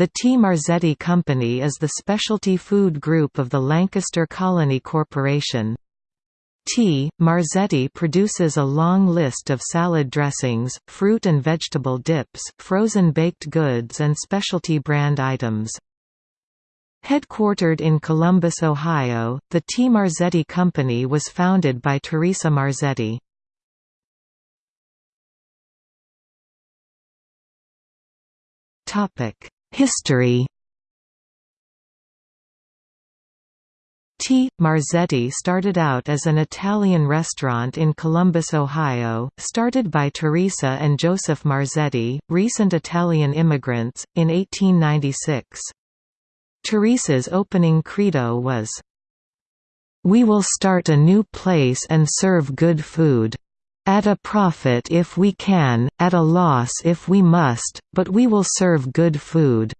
The T. Marzetti Company is the specialty food group of the Lancaster Colony Corporation. T. Marzetti produces a long list of salad dressings, fruit and vegetable dips, frozen baked goods and specialty brand items. Headquartered in Columbus, Ohio, the T. Marzetti Company was founded by Teresa Marzetti. History T. Marzetti started out as an Italian restaurant in Columbus, Ohio, started by Teresa and Joseph Marzetti, recent Italian immigrants, in 1896. Teresa's opening credo was, "...we will start a new place and serve good food. At a profit if we can, at a loss if we must, but we will serve good food."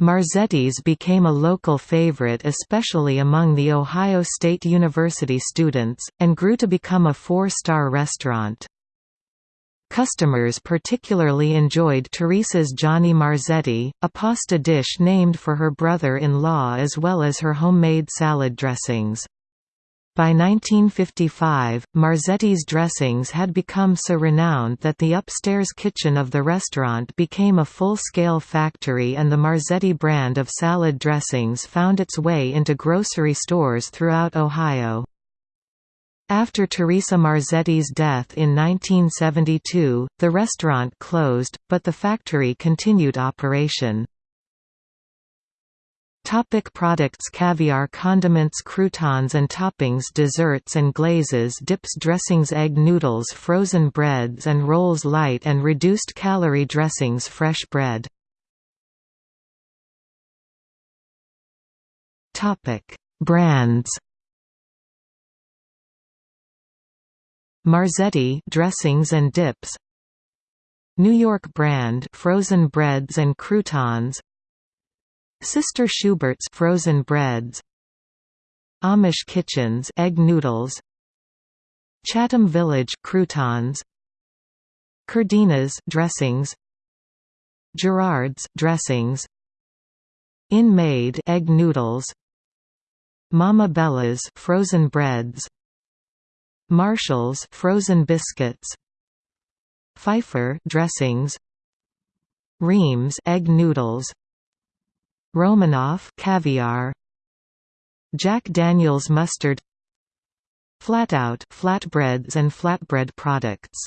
Marzetti's became a local favorite especially among the Ohio State University students, and grew to become a four-star restaurant. Customers particularly enjoyed Teresa's Johnny Marzetti, a pasta dish named for her brother-in-law as well as her homemade salad dressings. By 1955, Marzetti's dressings had become so renowned that the upstairs kitchen of the restaurant became a full-scale factory and the Marzetti brand of salad dressings found its way into grocery stores throughout Ohio. After Teresa Marzetti's death in 1972, the restaurant closed, but the factory continued operation. Topic products Caviar condiments croutons and toppings desserts and glazes dips dressings egg noodles frozen breads and rolls light and reduced calorie dressings fresh bread. Topic Brands. Marzetti dressings and dips. New York brand frozen breads and croutons Sister Schubert's frozen breads Amish Kitchens egg noodles Chatham Village croutons Cardini's dressings Girard's dressings Inn Maid egg noodles Mama Bella's frozen breads Marshall's frozen biscuits Pfeiffer dressings Reames egg noodles Romanoff caviar. Jack Daniel's mustard. Flatout flatbreads and flatbread products